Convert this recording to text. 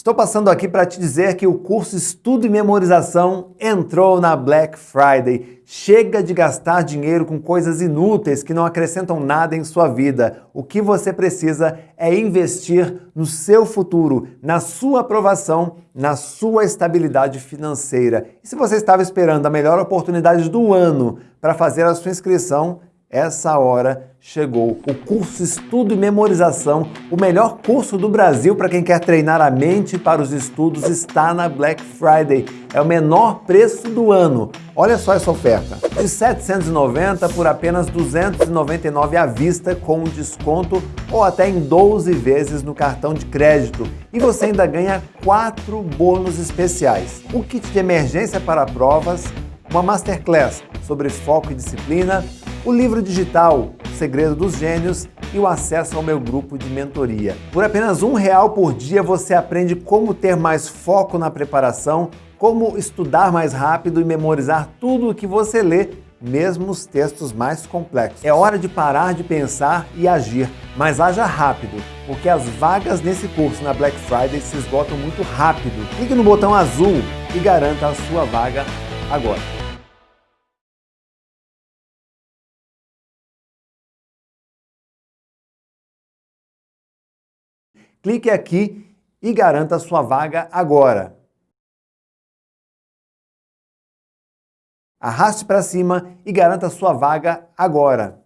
Estou passando aqui para te dizer que o curso Estudo e Memorização entrou na Black Friday. Chega de gastar dinheiro com coisas inúteis que não acrescentam nada em sua vida. O que você precisa é investir no seu futuro, na sua aprovação, na sua estabilidade financeira. E se você estava esperando a melhor oportunidade do ano para fazer a sua inscrição, essa hora chegou. O curso Estudo e Memorização, o melhor curso do Brasil para quem quer treinar a mente para os estudos, está na Black Friday. É o menor preço do ano. Olha só essa oferta. De 790 por apenas 299 à vista com desconto ou até em 12 vezes no cartão de crédito. E você ainda ganha quatro bônus especiais. O kit de emergência para provas, uma masterclass sobre foco e disciplina, o livro digital Segredo dos Gênios e o acesso ao meu grupo de mentoria. Por apenas um real por dia você aprende como ter mais foco na preparação, como estudar mais rápido e memorizar tudo o que você lê, mesmo os textos mais complexos. É hora de parar de pensar e agir, mas haja rápido, porque as vagas nesse curso na Black Friday se esgotam muito rápido. Clique no botão azul e garanta a sua vaga agora. Clique aqui e garanta sua vaga agora. Arraste para cima e garanta sua vaga agora.